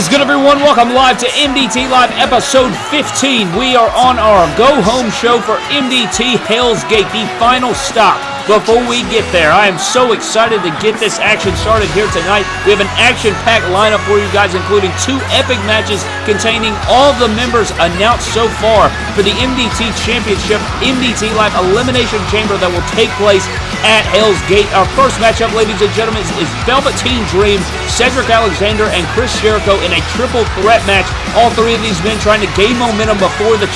Is good, everyone? Welcome live to MDT Live episode 15. We are on our go home show for MDT Hell's Gate, the final stop before we get there. I am so excited to get this action started here tonight. We have an action-packed lineup for you guys, including two epic matches containing all the members announced so far for the MDT Championship MDT Live Elimination Chamber that will take place at Hell's Gate. Our first matchup, ladies and gentlemen, is Velveteen Dream, Cedric Alexander, and Chris Jericho in a triple threat match. All three of these men trying to gain momentum before the,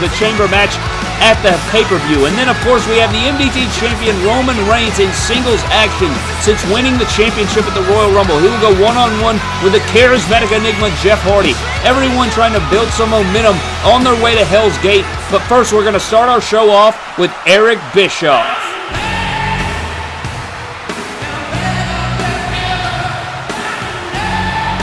the chamber match at the pay-per-view. And then, of course, we have the MDT champion Roman Reigns in singles action since winning the championship at the Royal Rumble. He will go one-on-one -on -one with the charismatic enigma Jeff Hardy. Everyone trying to build some momentum on their way to Hell's Gate. But first, we're going to start our show off with Eric Bischoff.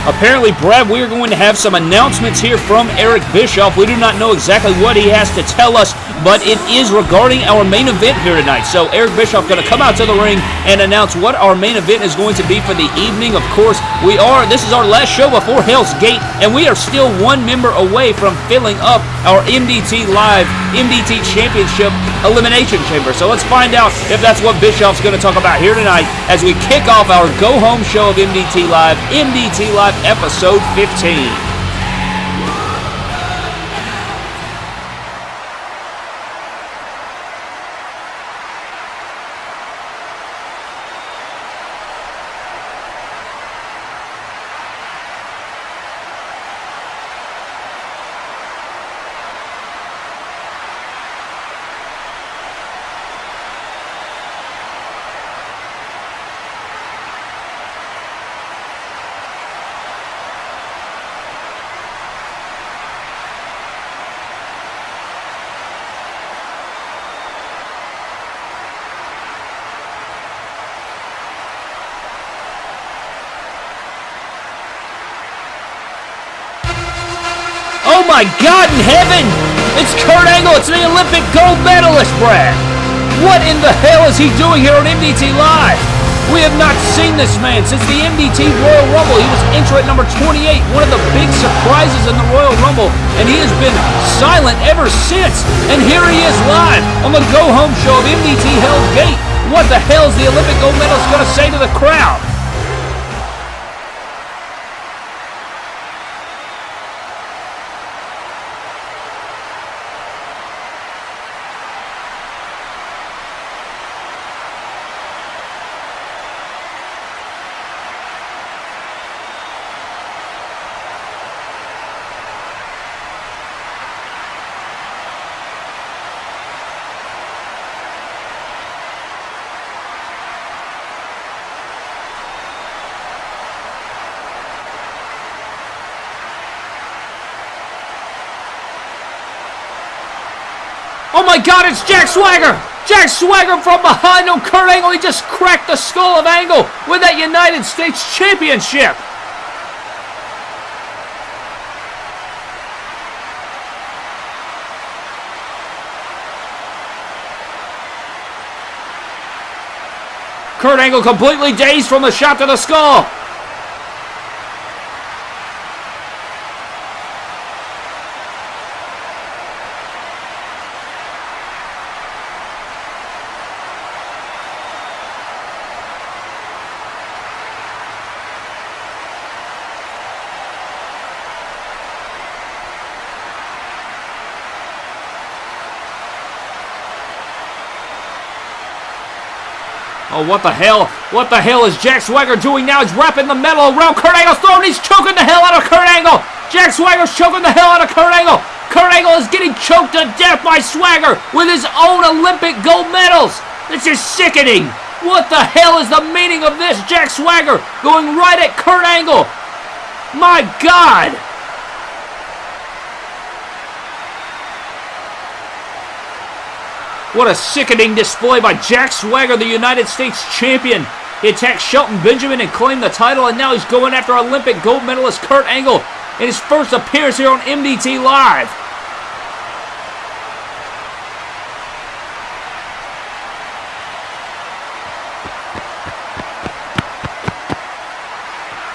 Apparently, Brad, we are going to have some announcements here from Eric Bischoff. We do not know exactly what he has to tell us, but it is regarding our main event here tonight. So Eric Bischoff going to come out to the ring and announce what our main event is going to be for the evening. Of course, we are, this is our last show before Hell's Gate, and we are still one member away from filling up our MDT Live MDT Championship Elimination Chamber. So let's find out if that's what Bischoff's going to talk about here tonight as we kick off our go-home show of MDT Live, MDT Live episode 15. Oh my God in heaven! It's Kurt Angle. It's the Olympic gold medalist, Brad. What in the hell is he doing here on MDT Live? We have not seen this man since the MDT Royal Rumble. He was entrant number 28, one of the big surprises in the Royal Rumble, and he has been silent ever since. And here he is live on the Go Home Show of MDT Hell's Gate. What the hell is the Olympic gold medalist going to say to the crowd? God, it's Jack Swagger! Jack Swagger from behind on Kurt Angle. He just cracked the skull of Angle with that United States Championship. Kurt Angle completely dazed from the shot to the skull. Oh, what the hell? What the hell is Jack Swagger doing now? He's wrapping the metal around Kurt Angle's throat. He's choking the hell out of Kurt Angle. Jack Swagger's choking the hell out of Kurt Angle. Kurt Angle is getting choked to death by Swagger with his own Olympic gold medals. This is sickening. What the hell is the meaning of this? Jack Swagger going right at Kurt Angle. My God. What a sickening display by Jack Swagger, the United States champion. He attacked Shelton Benjamin and claimed the title, and now he's going after Olympic gold medalist Kurt Angle in his first appearance here on MDT Live.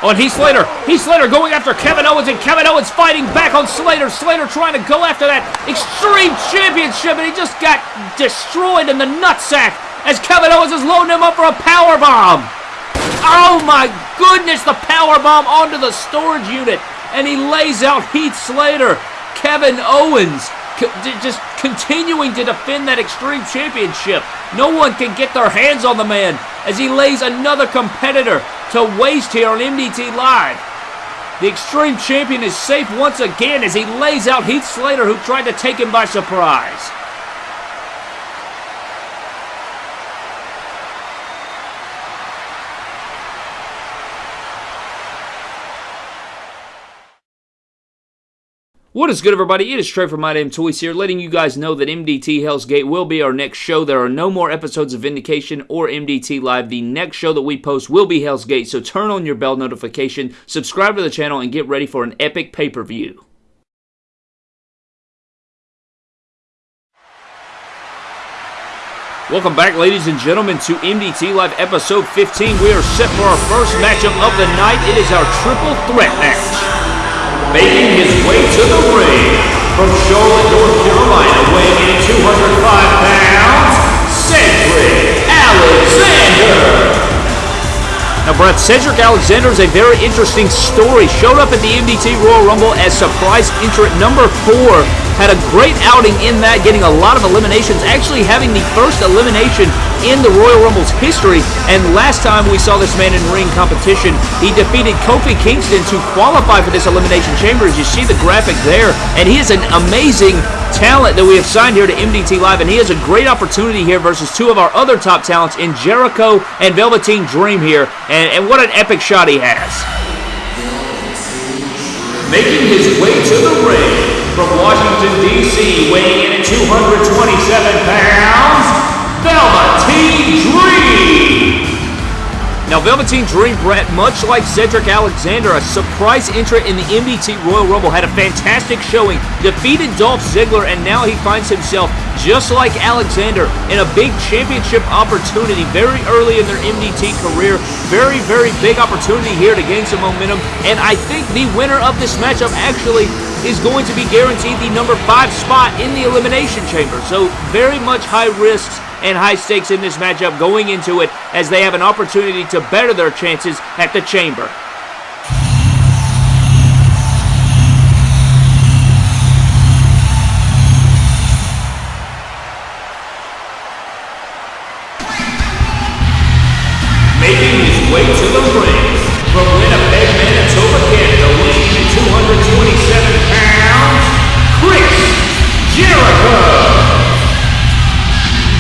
And Heath Slater. Heath Slater going after Kevin Owens, and Kevin Owens fighting back on Slater. Slater trying to go after that Extreme Championship, and he just got destroyed in the nutsack as Kevin Owens is loading him up for a power bomb. Oh my goodness, the power bomb onto the storage unit, and he lays out Heath Slater. Kevin Owens just continuing to defend that Extreme Championship. No one can get their hands on the man as he lays another competitor to waste here on MDT Live. The Extreme Champion is safe once again as he lays out Heath Slater who tried to take him by surprise. What is good, everybody? It is Trey from My Damn Toys here, letting you guys know that MDT Hell's Gate will be our next show. There are no more episodes of Vindication or MDT Live. The next show that we post will be Hell's Gate, so turn on your bell notification, subscribe to the channel, and get ready for an epic pay per view. Welcome back, ladies and gentlemen, to MDT Live Episode 15. We are set for our first matchup of the night. It is our triple threat match making his way to the ring from Charlotte, North Carolina, weighing in 205 pounds, Cedric Alexander. Now, Brett, Cedric Alexander is a very interesting story. Showed up at the MDT Royal Rumble as surprise entrant number four had a great outing in that, getting a lot of eliminations, actually having the first elimination in the Royal Rumble's history. And last time we saw this man in ring competition, he defeated Kofi Kingston to qualify for this Elimination Chamber, as you see the graphic there. And he is an amazing talent that we have signed here to MDT Live, and he has a great opportunity here versus two of our other top talents in Jericho and Velveteen Dream here. And, and what an epic shot he has. Making his way to the ring from Washington, D.C., weighing in at 227 pounds, Velveteen Dream. Now, Velveteen Dream Brett, much like Cedric Alexander, a surprise entrant in the MDT Royal Rumble, had a fantastic showing, defeated Dolph Ziggler, and now he finds himself, just like Alexander, in a big championship opportunity very early in their MDT career. Very, very big opportunity here to gain some momentum, and I think the winner of this matchup actually is going to be guaranteed the number five spot in the Elimination Chamber. So very much high risks and high stakes in this matchup going into it as they have an opportunity to better their chances at the Chamber. Making his way to the Here I go.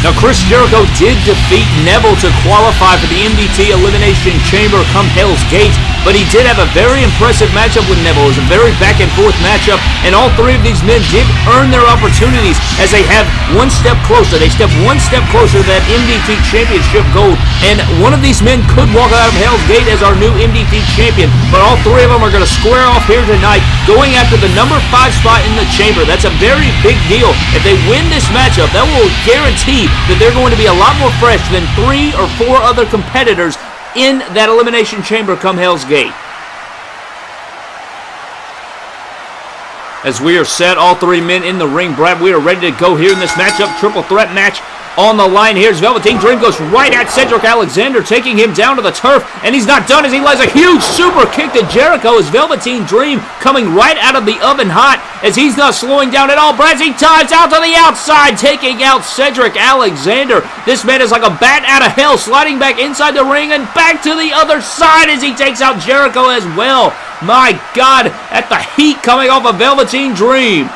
Now, Chris Jericho did defeat Neville to qualify for the MDT Elimination Chamber come Hell's Gate, but he did have a very impressive matchup with Neville. It was a very back and forth matchup, and all three of these men did earn their opportunities as they have one step closer. They step one step closer to that MDT Championship gold, and one of these men could walk out of Hell's Gate as our new MDT champion, but all three of them are going to square off here tonight, going after the number five spot in the chamber. That's a very big deal. If they win this matchup, that will guarantee that they're going to be a lot more fresh than three or four other competitors in that Elimination Chamber come Hell's Gate. As we are set, all three men in the ring, Brad, we are ready to go here in this matchup, triple threat match on the line. Here's Velveteen Dream goes right at Cedric Alexander, taking him down to the turf, and he's not done as he lays a huge super kick to Jericho as Velveteen Dream coming right out of the oven hot as he's not slowing down at all. Brazzy ties out to the outside, taking out Cedric Alexander. This man is like a bat out of hell, sliding back inside the ring and back to the other side as he takes out Jericho as well. My God, at the heat coming off of Velveteen Dream.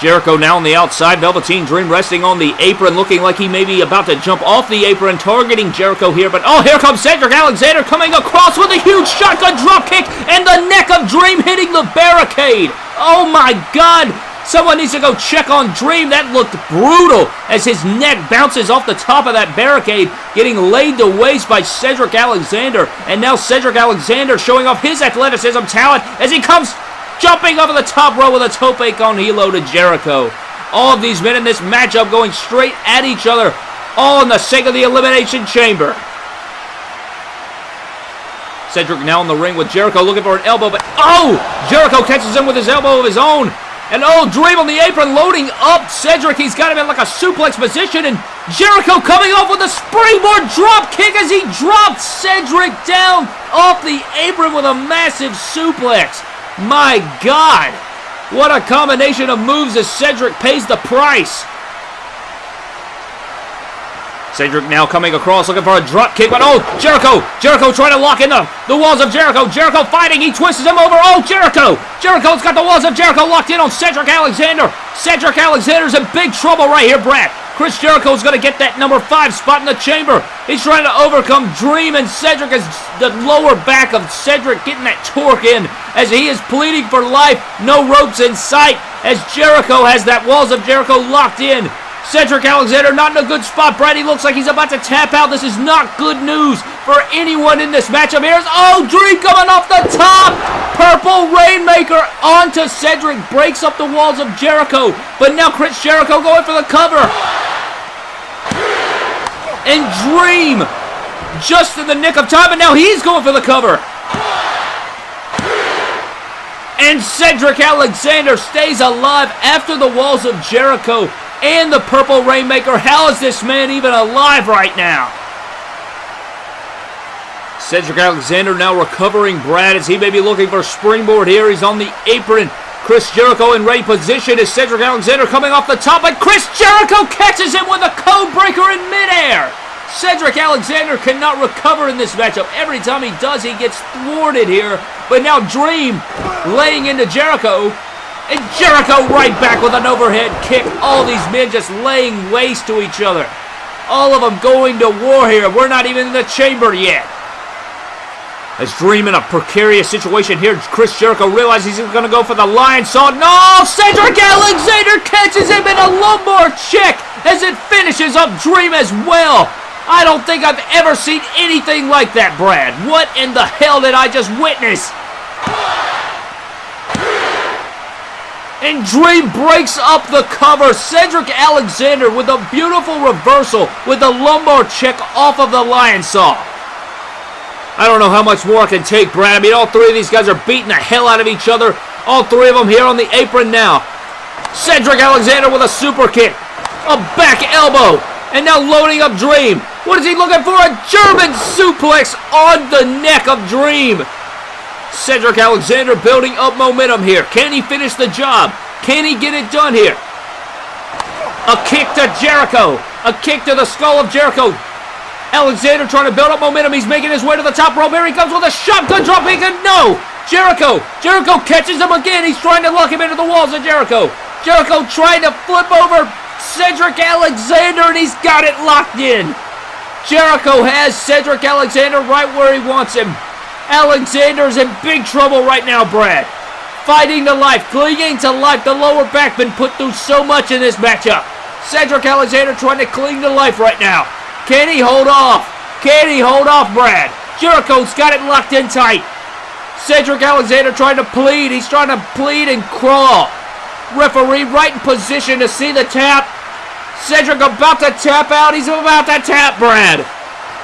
Jericho now on the outside. Velveteen Dream resting on the apron, looking like he may be about to jump off the apron, targeting Jericho here. But oh, here comes Cedric Alexander coming across with a huge shotgun drop kick, and the neck of Dream hitting the barricade. Oh my God! Someone needs to go check on Dream. That looked brutal as his neck bounces off the top of that barricade, getting laid to waste by Cedric Alexander. And now Cedric Alexander showing off his athleticism talent as he comes jumping over the top row with a tope con hilo to Jericho. All of these men in this matchup going straight at each other, all in the sake of the Elimination Chamber. Cedric now in the ring with Jericho looking for an elbow, but oh! Jericho catches him with his elbow of his own. And oh, Dream on the apron loading up Cedric. He's got him in like a suplex position. And Jericho coming off with a springboard drop kick as he dropped Cedric down off the apron with a massive suplex. My God. What a combination of moves as Cedric pays the price. Cedric now coming across looking for a drop kick, but oh, Jericho! Jericho trying to lock in the, the walls of Jericho. Jericho fighting, he twists him over. Oh, Jericho! Jericho's got the walls of Jericho locked in on Cedric Alexander. Cedric Alexander's in big trouble right here, Brad. Chris Jericho's going to get that number five spot in the chamber. He's trying to overcome Dream, and Cedric is the lower back of Cedric getting that torque in as he is pleading for life. No ropes in sight as Jericho has that walls of Jericho locked in. Cedric Alexander not in a good spot. Brady looks like he's about to tap out. This is not good news for anyone in this matchup. Here's, oh, Dream coming off the top. Purple Rainmaker onto Cedric. Breaks up the walls of Jericho. But now Chris Jericho going for the cover. And Dream just in the nick of time. And now he's going for the cover. And Cedric Alexander stays alive after the walls of Jericho and the Purple Rainmaker. How is this man even alive right now? Cedric Alexander now recovering Brad as he may be looking for a springboard here. He's on the apron. Chris Jericho in ready position as Cedric Alexander coming off the top, but Chris Jericho catches him with a code breaker in midair. Cedric Alexander cannot recover in this matchup. Every time he does, he gets thwarted here. But now Dream laying into Jericho. And Jericho right back with an overhead kick. All these men just laying waste to each other. All of them going to war here. We're not even in the chamber yet. As Dream in a precarious situation here, Chris Jericho realizes he's going to go for the Lionsault. No! Cedric Alexander catches him in a lumbar check as it finishes up Dream as well. I don't think I've ever seen anything like that, Brad. What in the hell did I just witness? And Dream breaks up the cover. Cedric Alexander with a beautiful reversal with the lumbar check off of the Lionsault. I don't know how much more I can take, Brad. I mean, all three of these guys are beating the hell out of each other. All three of them here on the apron now. Cedric Alexander with a super kick. A back elbow. And now loading up Dream. What is he looking for? A German suplex on the neck of Dream. Cedric Alexander building up momentum here. Can he finish the job? Can he get it done here? A kick to Jericho. A kick to the skull of Jericho. Alexander trying to build up momentum. He's making his way to the top rope. Here he comes with a shotgun drop He can, no! Jericho. Jericho catches him again. He's trying to lock him into the walls of Jericho. Jericho trying to flip over Cedric Alexander, and he's got it locked in. Jericho has Cedric Alexander right where he wants him. Alexander's in big trouble right now, Brad. Fighting to life, clinging to life. The lower back been put through so much in this matchup. Cedric Alexander trying to cling to life right now. Can he hold off? Can he hold off, Brad? Jericho's got it locked in tight. Cedric Alexander trying to plead. He's trying to plead and crawl. Referee right in position to see the tap. Cedric about to tap out. He's about to tap Brad.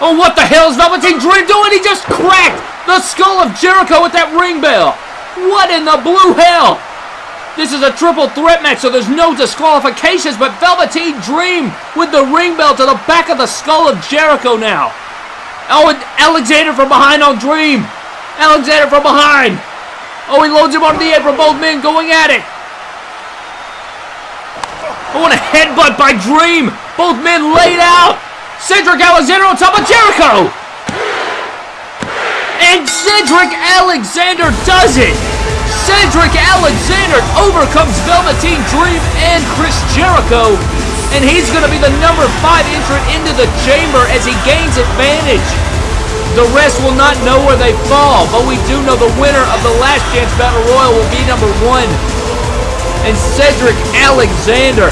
Oh, what the hell is Velveteen Dream doing? He just cracked the skull of Jericho with that ring bell. What in the blue hell? This is a triple threat match, so there's no disqualifications, but Velveteen Dream with the ring bell to the back of the skull of Jericho now. Oh, and Alexander from behind on Dream. Alexander from behind. Oh, he loads him onto the apron. Both men going at it. Oh, and a headbutt by Dream. Both men laid out. Cedric Alexander on top of Jericho! And Cedric Alexander does it! Cedric Alexander overcomes Velveteen Dream and Chris Jericho, and he's going to be the number 5 entrant into the chamber as he gains advantage. The rest will not know where they fall, but we do know the winner of the Last Chance Battle Royal will be number 1. And Cedric Alexander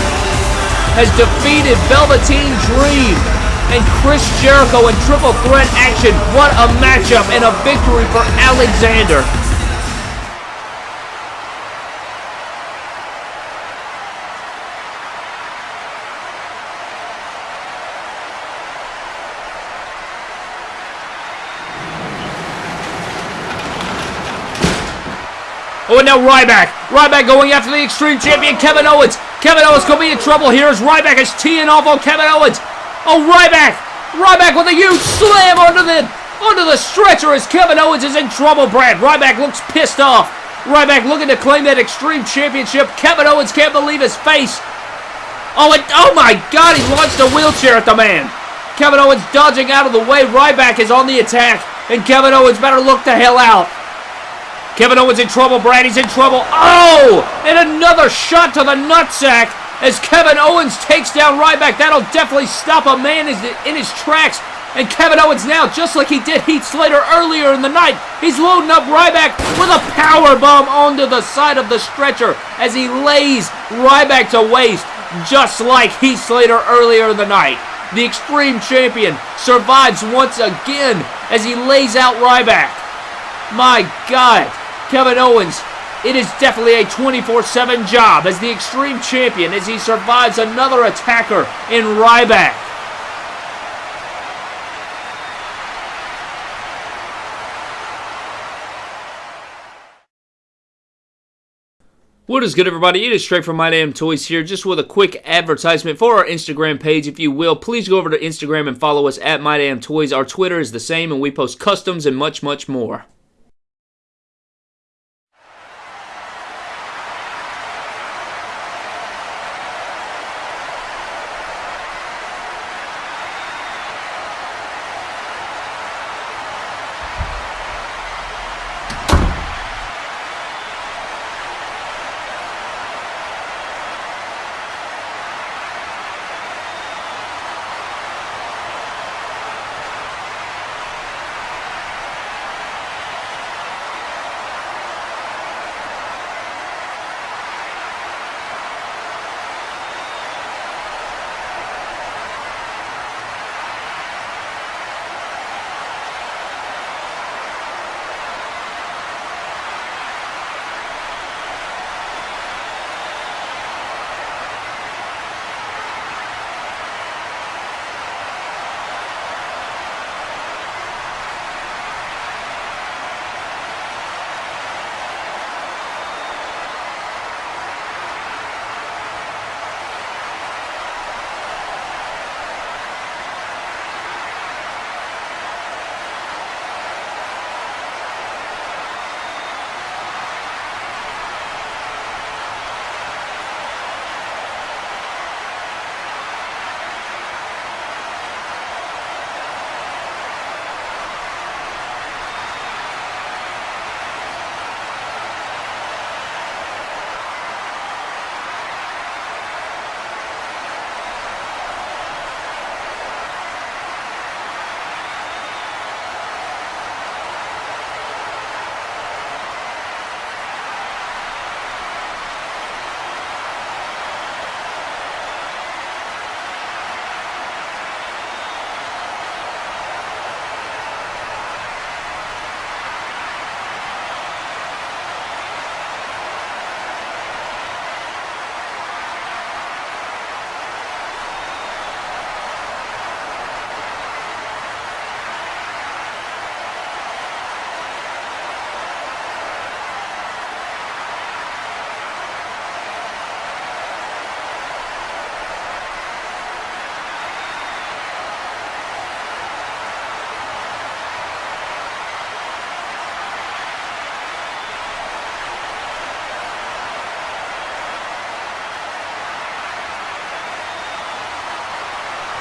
has defeated Velveteen Dream and Chris Jericho in triple threat action. What a matchup and a victory for Alexander. Oh, and now Ryback. Ryback going after the Extreme Champion, Kevin Owens. Kevin Owens to be in trouble here as Ryback is teeing off on Kevin Owens. Oh, Ryback. Ryback with a huge slam onto the, onto the stretcher as Kevin Owens is in trouble, Brad. Ryback looks pissed off. Ryback looking to claim that Extreme Championship. Kevin Owens can't believe his face. Oh, and, oh my God, he launched a wheelchair at the man. Kevin Owens dodging out of the way. Ryback is on the attack, and Kevin Owens better look the hell out. Kevin Owens in trouble. He's in trouble. Oh! And another shot to the nutsack as Kevin Owens takes down Ryback. That'll definitely stop a man in his tracks. And Kevin Owens now, just like he did Heath Slater earlier in the night, he's loading up Ryback with a power bomb onto the side of the stretcher as he lays Ryback to waste, just like Heath Slater earlier in the night. The Extreme Champion survives once again as he lays out Ryback. My God, Kevin Owens, it is definitely a 24-7 job as the Extreme Champion as he survives another attacker in Ryback. What is good, everybody? It is straight from My Damn Toys here, just with a quick advertisement for our Instagram page, if you will. Please go over to Instagram and follow us at My Damn Toys. Our Twitter is the same, and we post customs and much, much more.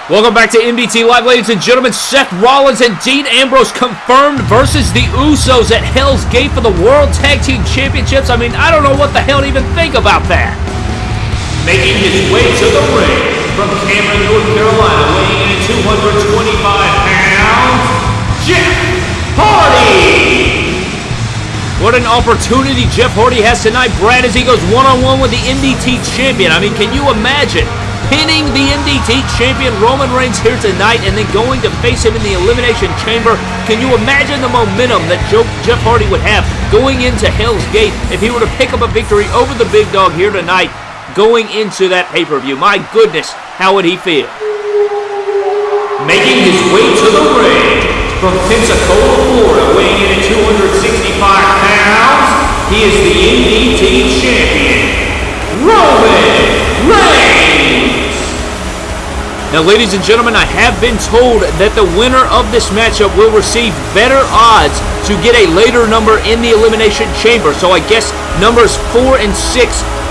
Welcome back to MDT Live, ladies and gentlemen. Seth Rollins and Dean Ambrose confirmed versus the Usos at Hell's Gate for the World Tag Team Championships. I mean, I don't know what the hell to even think about that. Making his way to the ring from Cameron, North Carolina, weighing in at 225 pounds, Jeff Hardy. What an opportunity Jeff Hardy has tonight, Brad, as he goes one-on-one -on -one with the MDT Champion. I mean, can you imagine? Pinning the MDT champion Roman Reigns here tonight and then going to face him in the Elimination Chamber. Can you imagine the momentum that Jeff Hardy would have going into Hell's Gate if he were to pick up a victory over the big dog here tonight going into that pay-per-view? My goodness, how would he feel? Making his way to the ring from Pensacola, Florida, weighing in at 265 pounds, He is the MDT champion, Roman Reigns. Now, ladies and gentlemen, I have been told that the winner of this matchup will receive better odds to get a later number in the Elimination Chamber. So I guess numbers 4 and 6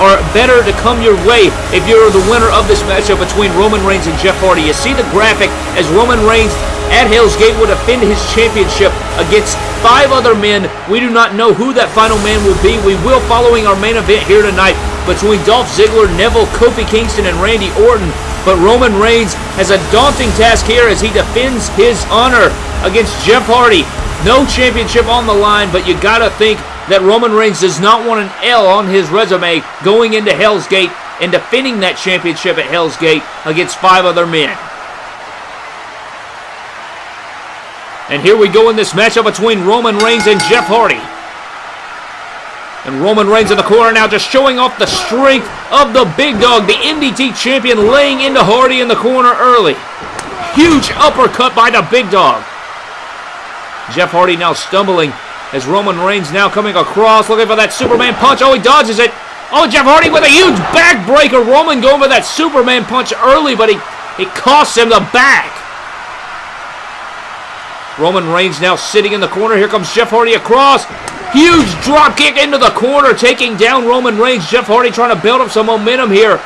are better to come your way if you're the winner of this matchup between Roman Reigns and Jeff Hardy. You see the graphic as Roman Reigns at Hell's Gate will defend his championship against five other men. We do not know who that final man will be. We will following our main event here tonight between Dolph Ziggler, Neville, Kofi Kingston, and Randy Orton. But Roman Reigns has a daunting task here as he defends his honor against Jeff Hardy. No championship on the line, but you gotta think that Roman Reigns does not want an L on his resume going into Hell's Gate and defending that championship at Hell's Gate against five other men. And here we go in this matchup between Roman Reigns and Jeff Hardy. And Roman Reigns in the corner now just showing off the strength of the big dog, the MDT champion laying into Hardy in the corner early. Huge uppercut by the big dog. Jeff Hardy now stumbling as Roman Reigns now coming across, looking for that Superman punch. Oh, he dodges it. Oh, Jeff Hardy with a huge backbreaker. Roman going for that Superman punch early, but he, he costs him the back. Roman Reigns now sitting in the corner. Here comes Jeff Hardy across. Huge drop kick into the corner, taking down Roman Reigns. Jeff Hardy trying to build up some momentum here.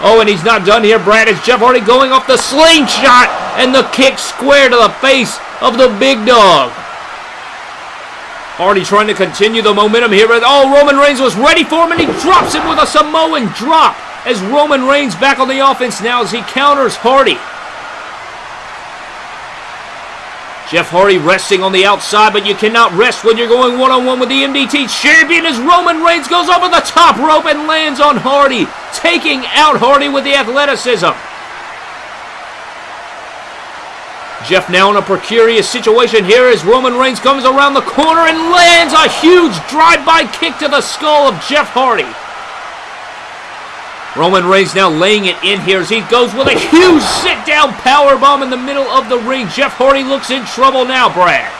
Oh, and he's not done here, Brad. It's Jeff Hardy going off the slingshot and the kick square to the face of the big dog. Hardy trying to continue the momentum here. Oh, Roman Reigns was ready for him, and he drops him with a Samoan drop as Roman Reigns back on the offense now as he counters Hardy. Jeff Hardy resting on the outside, but you cannot rest when you're going one-on-one with the MDT champion as Roman Reigns goes over the top rope and lands on Hardy, taking out Hardy with the athleticism. Jeff now in a precarious situation here as Roman Reigns comes around the corner and lands a huge drive-by kick to the skull of Jeff Hardy. Roman Reigns now laying it in here as he goes with a huge sit-down power bomb in the middle of the ring. Jeff Hardy looks in trouble now, Brad.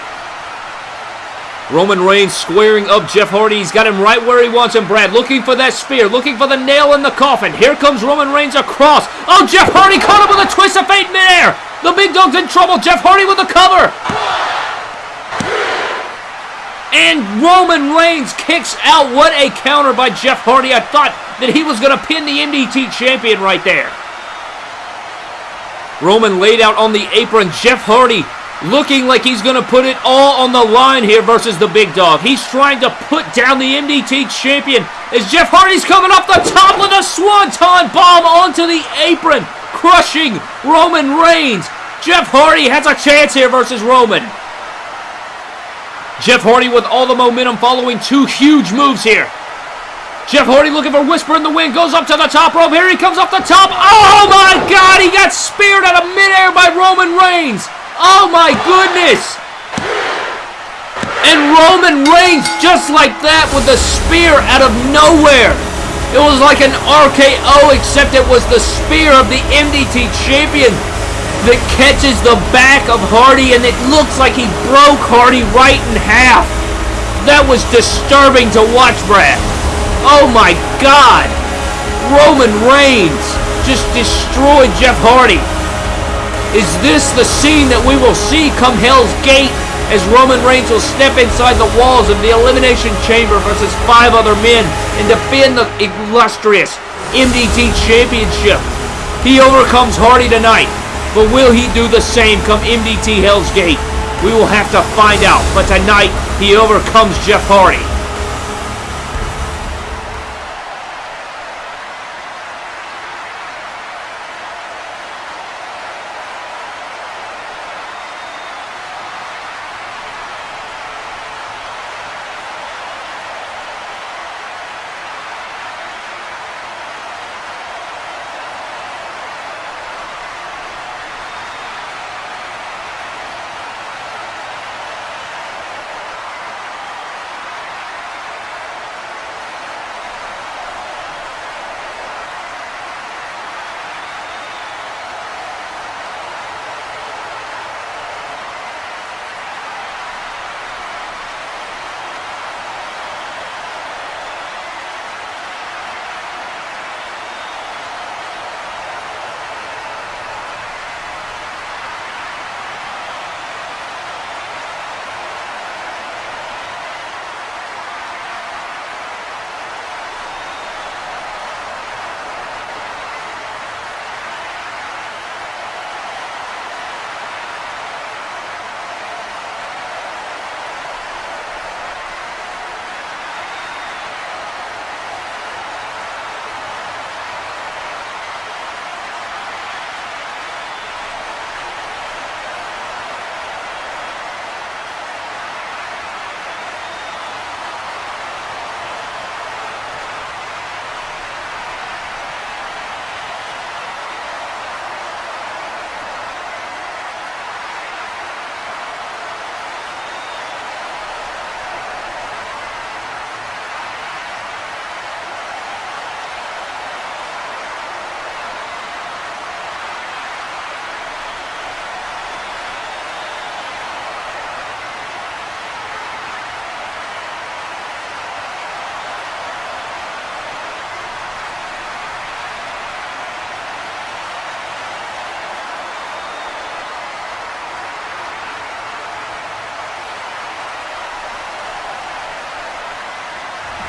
Roman Reigns squaring up Jeff Hardy. He's got him right where he wants him, Brad. Looking for that spear, looking for the nail in the coffin. Here comes Roman Reigns across. Oh, Jeff Hardy caught him with a twist of fate midair. The big dog's in trouble. Jeff Hardy with the cover. And Roman Reigns kicks out. What a counter by Jeff Hardy. I thought that he was going to pin the MDT champion right there. Roman laid out on the apron. Jeff Hardy looking like he's going to put it all on the line here versus the big dog. He's trying to put down the MDT champion as Jeff Hardy's coming off the top with a swanton bomb onto the apron, crushing Roman Reigns. Jeff Hardy has a chance here versus Roman. Jeff Hardy with all the momentum following two huge moves here. Jeff Hardy looking for Whisper in the Wind. Goes up to the top rope. Here he comes off the top. Oh my God! He got speared out of midair by Roman Reigns. Oh my goodness! And Roman Reigns just like that with the spear out of nowhere. It was like an RKO except it was the spear of the MDT champion that catches the back of Hardy and it looks like he broke Hardy right in half. That was disturbing to watch, Brad. Oh my God! Roman Reigns just destroyed Jeff Hardy. Is this the scene that we will see come Hell's Gate as Roman Reigns will step inside the walls of the Elimination Chamber versus five other men and defend the illustrious MDT Championship? He overcomes Hardy tonight, but will he do the same come MDT Hell's Gate? We will have to find out, but tonight he overcomes Jeff Hardy.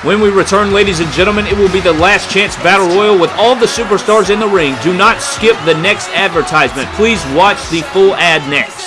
When we return, ladies and gentlemen, it will be the last chance battle royal with all the superstars in the ring. Do not skip the next advertisement. Please watch the full ad next.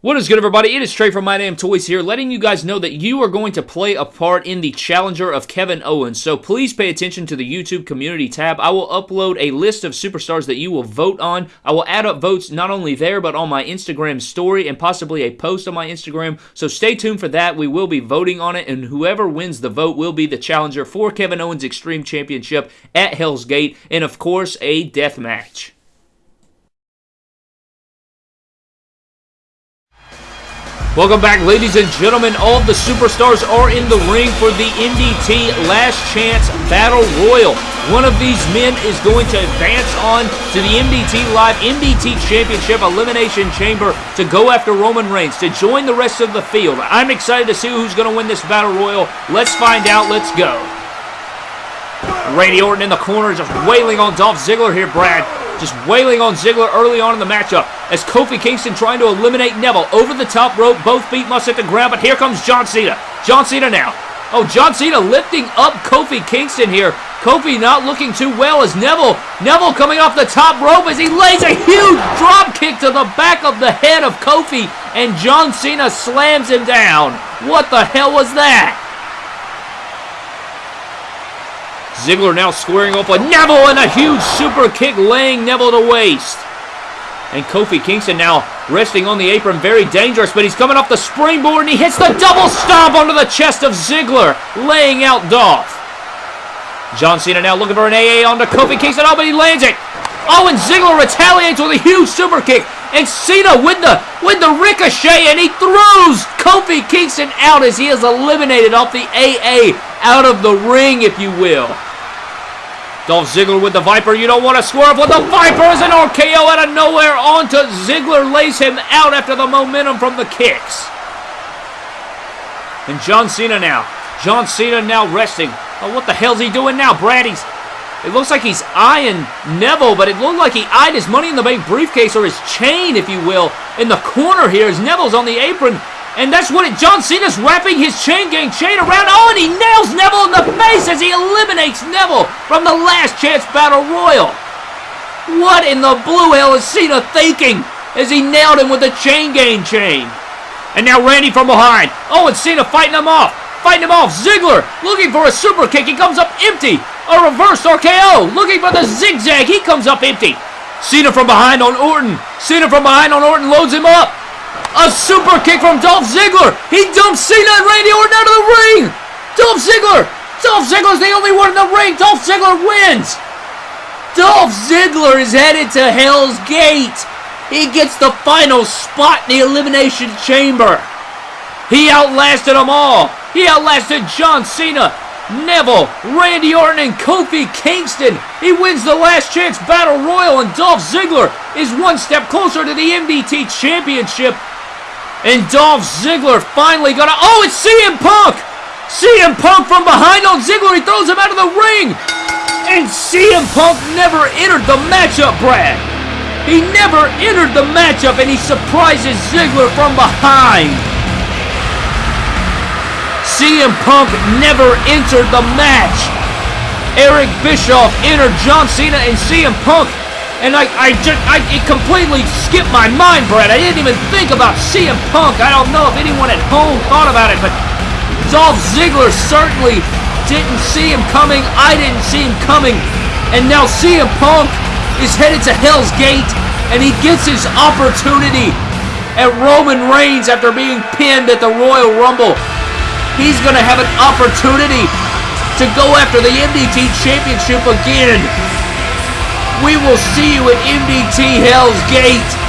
What is good, everybody? It is Trey from My Damn Toys here, letting you guys know that you are going to play a part in the Challenger of Kevin Owens. So please pay attention to the YouTube community tab. I will upload a list of superstars that you will vote on. I will add up votes not only there, but on my Instagram story and possibly a post on my Instagram. So stay tuned for that. We will be voting on it, and whoever wins the vote will be the challenger for Kevin Owens Extreme Championship at Hell's Gate, and of course, a death match. Welcome back, ladies and gentlemen. All the superstars are in the ring for the MDT Last Chance Battle Royal. One of these men is going to advance on to the MDT Live MDT Championship Elimination Chamber to go after Roman Reigns, to join the rest of the field. I'm excited to see who's going to win this Battle Royal. Let's find out. Let's go. Randy Orton in the corner just wailing on Dolph Ziggler here, Brad just wailing on Ziggler early on in the matchup as Kofi Kingston trying to eliminate Neville over the top rope. Both feet must hit the ground, but here comes John Cena. John Cena now. Oh, John Cena lifting up Kofi Kingston here. Kofi not looking too well as Neville. Neville coming off the top rope as he lays a huge drop kick to the back of the head of Kofi, and John Cena slams him down. What the hell was that? Ziggler now squaring off with Neville and a huge super kick laying Neville to waste. And Kofi Kingston now resting on the apron, very dangerous, but he's coming off the springboard and he hits the double stomp onto the chest of Ziggler, laying out Dolph. John Cena now looking for an AA onto Kofi Kingston. Oh, but he lands it. Oh, and Ziggler retaliates with a huge super kick. And Cena with the with the ricochet, and he throws Kofi Kingston out as he is eliminated off the AA out of the ring, if you will. Dolph Ziggler with the Viper. You don't want to swerve with the Viper as an RKO out of nowhere onto Ziggler. Lays him out after the momentum from the kicks. And John Cena now. John Cena now resting. Oh, what the hell's he doing now, Brad? He's, it looks like he's eyeing Neville, but it looked like he eyed his Money in the Bank briefcase or his chain, if you will, in the corner here as Neville's on the apron and that's what it, John Cena's wrapping his chain gang chain around. Oh, and he nails Neville in the face as he eliminates Neville from the last chance battle royal. What in the blue hell is Cena thinking as he nailed him with the chain gang chain? And now Randy from behind. Oh, and Cena fighting him off. Fighting him off. Ziggler looking for a super kick. He comes up empty. A reverse RKO. Looking for the zigzag. He comes up empty. Cena from behind on Orton. Cena from behind on Orton loads him up. A super kick from Dolph Ziggler. He dumps Cena and Randy Orton out of the ring. Dolph Ziggler. Dolph Ziggler's the only one in the ring. Dolph Ziggler wins. Dolph Ziggler is headed to Hell's Gate. He gets the final spot in the Elimination Chamber. He outlasted them all. He outlasted John Cena, Neville, Randy Orton, and Kofi Kingston. He wins the last chance battle royal, and Dolph Ziggler is one step closer to the MDT Championship. And Dolph Ziggler finally got a. Oh, it's CM Punk! CM Punk from behind on Ziggler. He throws him out of the ring. And CM Punk never entered the matchup, Brad. He never entered the matchup, and he surprises Ziggler from behind. CM Punk never entered the match. Eric Bischoff entered John Cena and CM Punk. And I, I just, I, it completely skipped my mind, Brad. I didn't even think about CM Punk. I don't know if anyone at home thought about it, but Dolph Ziggler certainly didn't see him coming. I didn't see him coming. And now CM Punk is headed to Hell's Gate, and he gets his opportunity at Roman Reigns after being pinned at the Royal Rumble he's going to have an opportunity to go after the MDT Championship again. We will see you at MDT Hell's Gate.